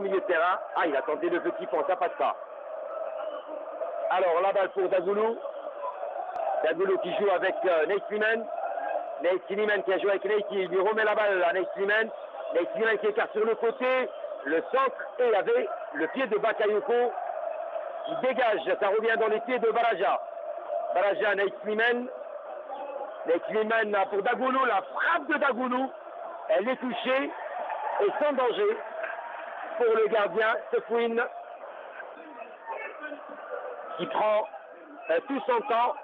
milieu de terrain. Ah, il a tenté le petit pont, ça passe pas. Alors, la balle pour Dagoulou. Dagoulou qui joue avec euh, Nate Sliman. Nate Sliman qui a joué avec Nate, qui lui remet la balle à Nate Sliman. Nate Sliman qui écarte sur le côté, le centre, et il avait le pied de Bakayoko qui dégage. Ça revient dans les pieds de Baraja. Baraja, Nate Sliman. Nate Sliman pour Dagoulou, la frappe de Dagoulou. Elle est touchée et sans danger pour le gardien Sefouine qui prend euh, tout son temps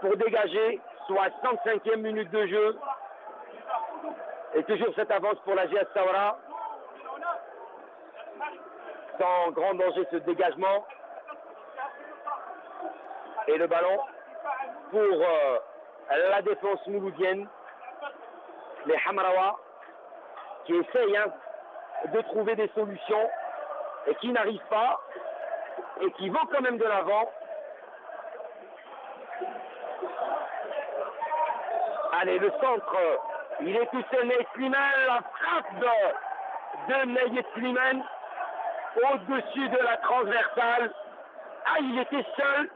pour dégager, soit 65e minute de jeu. Et toujours cette avance pour la GS Saura. Sans grand danger ce dégagement. Et le ballon pour euh, la défense mouloudienne. Les Hamrawa qui essayent hein, de trouver des solutions et qui n'arrivent pas et qui vont quand même de l'avant. Allez, le centre, il est tout seul, Ney Slimane, la frappe de, de Ney Slimane au-dessus de la transversale. Ah, il était seul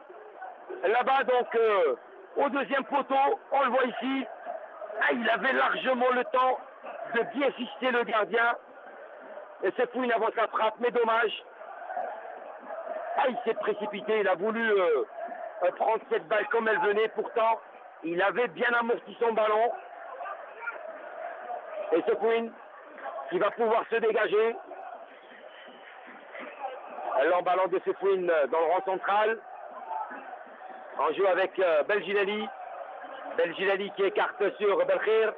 là-bas, donc euh, au deuxième poteau, on le voit ici. Ah, il avait largement le temps de bien fixer le gardien. Et c'est pour une avance la frappe, mais dommage. Ah, il s'est précipité, il a voulu euh, euh, prendre cette balle comme elle venait, pourtant, il avait bien amorti son ballon. Et Queen qui va pouvoir se dégager. L'emballant de Queen dans le rang central. En jeu avec euh, Belginali. Belginali qui écarte sur Belkhir.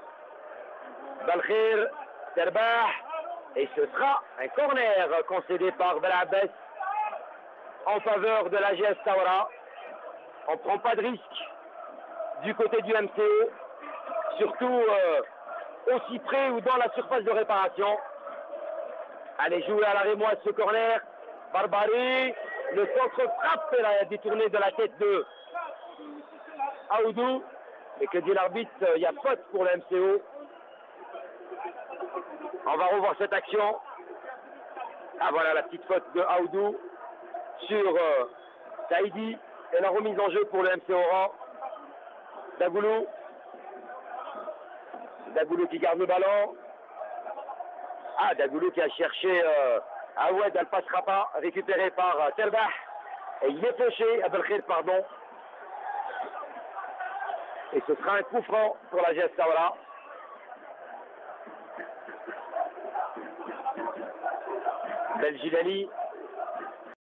Belkhir, Terbah. Et ce sera un corner concédé par Belabès en faveur de la GS Saura. On ne prend pas de risque du côté du MCO, surtout euh, aussi près ou dans la surface de réparation. Allez jouer à la rémoise ce corner. Barbari, le centre frappe la détourné de la tête de Aoudou. Et que dit l'arbitre, il y a faute pour le MCO. On va revoir cette action. Ah voilà la petite faute de Aoudou sur euh, Saïdi et la remise en jeu pour le MC Oran. Dagoulou. Dagoulou qui garde le ballon. Ah, Dagoulou qui a cherché euh, Awed, elle passera pas, récupéré par euh. Et il est fauché, Abelkhir, pardon. Et ce sera un coup franc pour la GS Belgilali